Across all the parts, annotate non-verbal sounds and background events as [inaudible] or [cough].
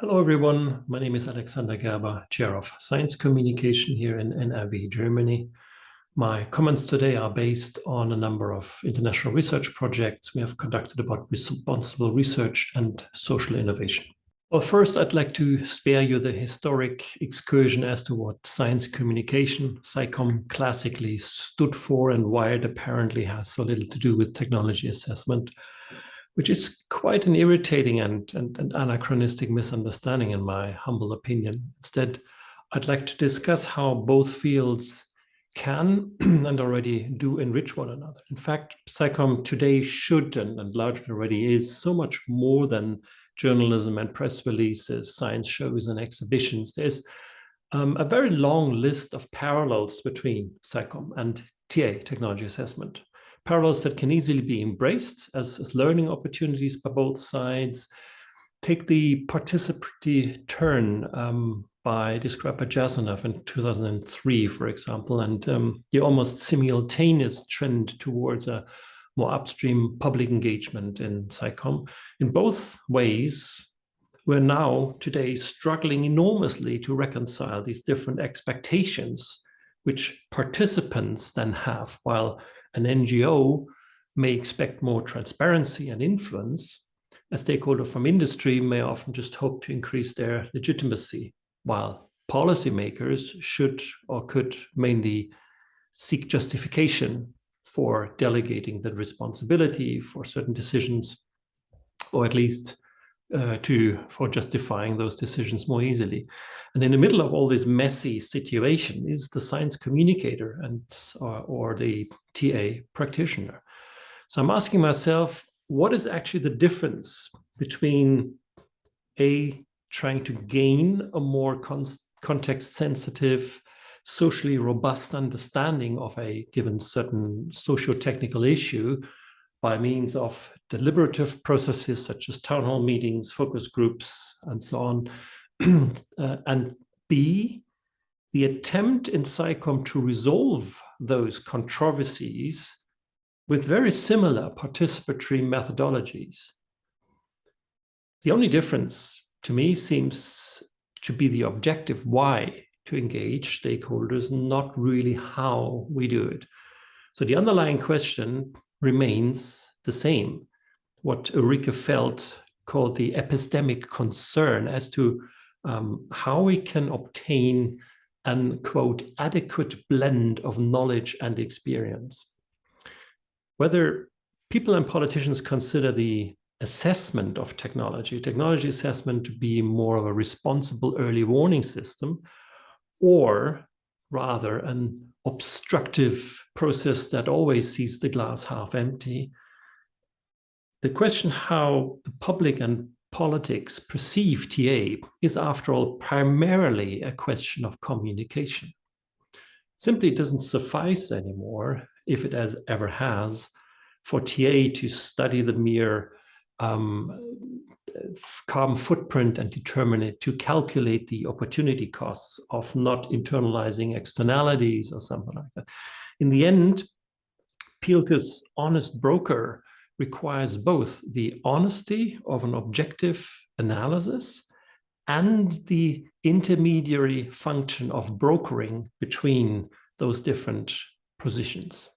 Hello, everyone. My name is Alexander Gerber, Chair of Science Communication here in NRW, Germany. My comments today are based on a number of international research projects we have conducted about responsible research and social innovation. Well, first, I'd like to spare you the historic excursion as to what science communication, SciComm, classically stood for and why it apparently has so little to do with technology assessment, which is quite an irritating and, and, and anachronistic misunderstanding in my humble opinion. Instead, I'd like to discuss how both fields can [clears throat] and already do enrich one another. In fact, SciComm today should and, and largely already is so much more than journalism and press releases, science shows and exhibitions. There's um, a very long list of parallels between SciComm and TA, technology assessment. Parallels that can easily be embraced as, as learning opportunities by both sides. Take the participatory turn um, by by in 2003, for example, and um, the almost simultaneous trend towards a more upstream public engagement in SciComm. In both ways, we're now today struggling enormously to reconcile these different expectations which participants then have, while an NGO may expect more transparency and influence, a stakeholder from industry may often just hope to increase their legitimacy, while policymakers should or could mainly seek justification for delegating the responsibility for certain decisions, or at least uh, to for justifying those decisions more easily. And in the middle of all this messy situation is the science communicator and or, or the TA practitioner. So I'm asking myself, what is actually the difference between a trying to gain a more context sensitive socially robust understanding of a given certain socio-technical issue by means of deliberative processes such as town hall meetings, focus groups, and so on. [clears throat] uh, and B, the attempt in SciComm to resolve those controversies with very similar participatory methodologies. The only difference to me seems to be the objective why to engage stakeholders, not really how we do it. So the underlying question remains the same. What Ulrike Felt called the epistemic concern as to um, how we can obtain an, quote, adequate blend of knowledge and experience. Whether people and politicians consider the assessment of technology, technology assessment to be more of a responsible early warning system, or rather an obstructive process that always sees the glass half empty. The question how the public and politics perceive TA is, after all, primarily a question of communication. simply doesn't suffice anymore, if it has, ever has, for TA to study the mere um, carbon footprint and determine it to calculate the opportunity costs of not internalizing externalities or something like that. In the end, Pielke's honest broker requires both the honesty of an objective analysis and the intermediary function of brokering between those different positions.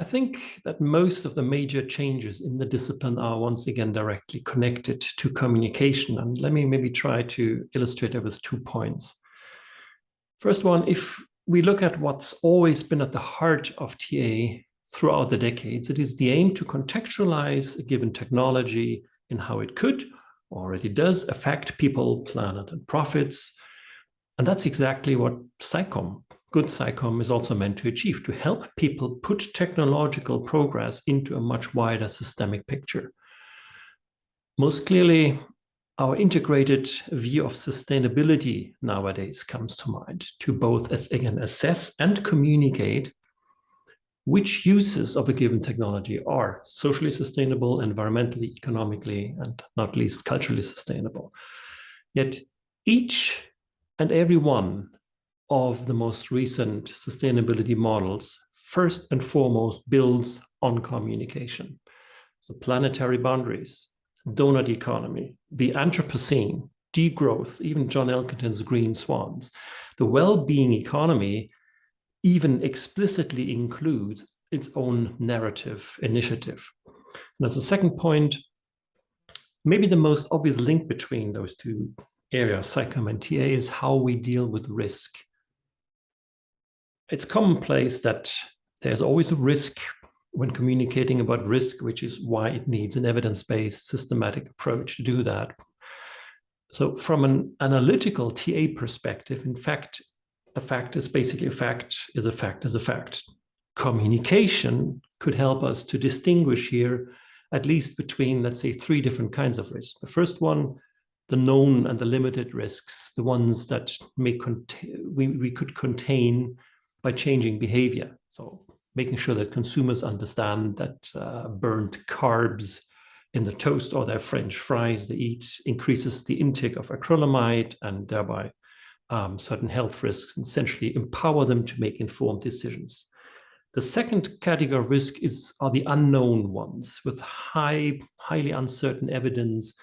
I think that most of the major changes in the discipline are once again directly connected to communication. And let me maybe try to illustrate it with two points. First one, if we look at what's always been at the heart of TA throughout the decades, it is the aim to contextualize a given technology in how it could, or it does, affect people, planet, and profits. And that's exactly what SciComm good SciComm is also meant to achieve, to help people put technological progress into a much wider systemic picture. Most clearly, our integrated view of sustainability nowadays comes to mind to both, as again, assess and communicate which uses of a given technology are socially sustainable, environmentally, economically, and not least culturally sustainable. Yet each and every one of the most recent sustainability models first and foremost builds on communication. So planetary boundaries, donut economy, the Anthropocene, degrowth, even John Elkington's green swans. The well-being economy even explicitly includes its own narrative initiative. And as a second point, maybe the most obvious link between those two areas, SciComm and TA, is how we deal with risk. It's commonplace that there's always a risk when communicating about risk, which is why it needs an evidence-based systematic approach to do that. So from an analytical TA perspective, in fact, a fact is basically a fact is a fact is a fact. Communication could help us to distinguish here at least between, let's say, three different kinds of risks. The first one, the known and the limited risks, the ones that may we, we could contain by changing behavior. So making sure that consumers understand that uh, burnt carbs in the toast or their French fries they eat increases the intake of acrylamide and thereby um, certain health risks, and essentially empower them to make informed decisions. The second category of risk is are the unknown ones with high, highly uncertain evidence.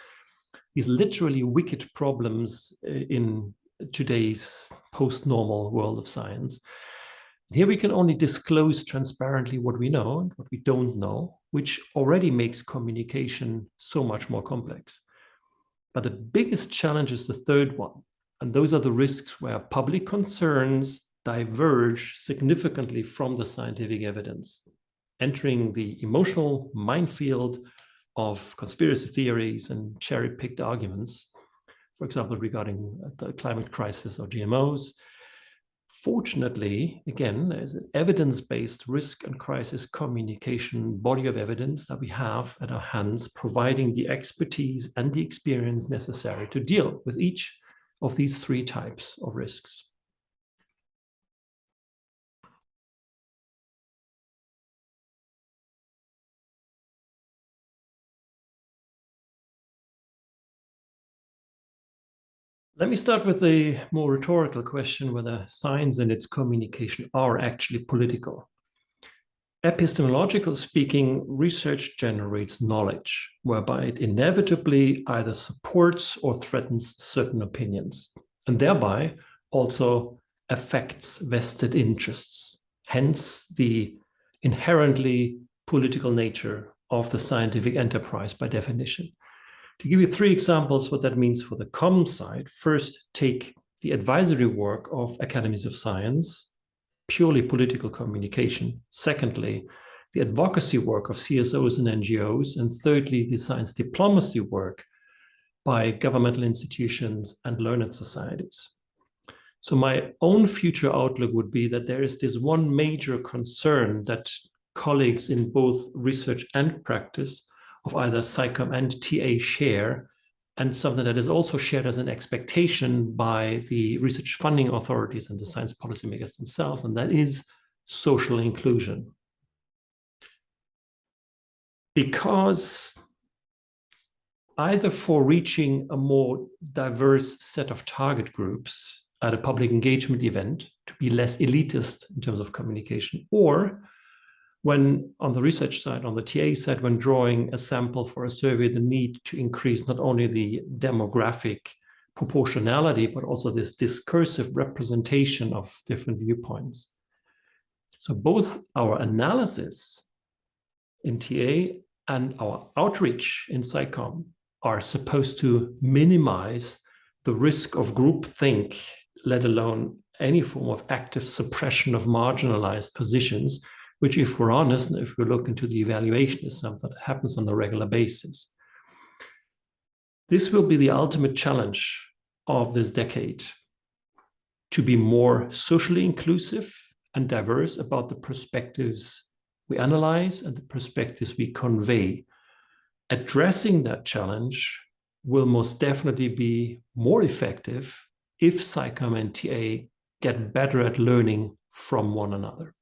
These literally wicked problems uh, in today's post-normal world of science. Here we can only disclose transparently what we know and what we don't know, which already makes communication so much more complex. But the biggest challenge is the third one. And those are the risks where public concerns diverge significantly from the scientific evidence, entering the emotional minefield of conspiracy theories and cherry-picked arguments, for example, regarding the climate crisis or GMOs, Fortunately, again, there's an evidence-based risk and crisis communication body of evidence that we have at our hands, providing the expertise and the experience necessary to deal with each of these three types of risks. Let me start with a more rhetorical question whether science and its communication are actually political. Epistemological speaking, research generates knowledge, whereby it inevitably either supports or threatens certain opinions, and thereby also affects vested interests. Hence the inherently political nature of the scientific enterprise by definition. To give you three examples what that means for the com side, first take the advisory work of academies of science, purely political communication. Secondly, the advocacy work of CSOs and NGOs. And thirdly, the science diplomacy work by governmental institutions and learned societies. So my own future outlook would be that there is this one major concern that colleagues in both research and practice of either SciComm and TA share, and something that is also shared as an expectation by the research funding authorities and the science policymakers themselves, and that is social inclusion. Because either for reaching a more diverse set of target groups at a public engagement event to be less elitist in terms of communication, or when on the research side, on the TA side, when drawing a sample for a survey, the need to increase not only the demographic proportionality, but also this discursive representation of different viewpoints. So both our analysis in TA and our outreach in SciComm are supposed to minimize the risk of groupthink, let alone any form of active suppression of marginalized positions which if we're honest, and if we look into the evaluation is something that happens on a regular basis. This will be the ultimate challenge of this decade, to be more socially inclusive and diverse about the perspectives we analyze and the perspectives we convey. Addressing that challenge will most definitely be more effective if SciComm and TA get better at learning from one another.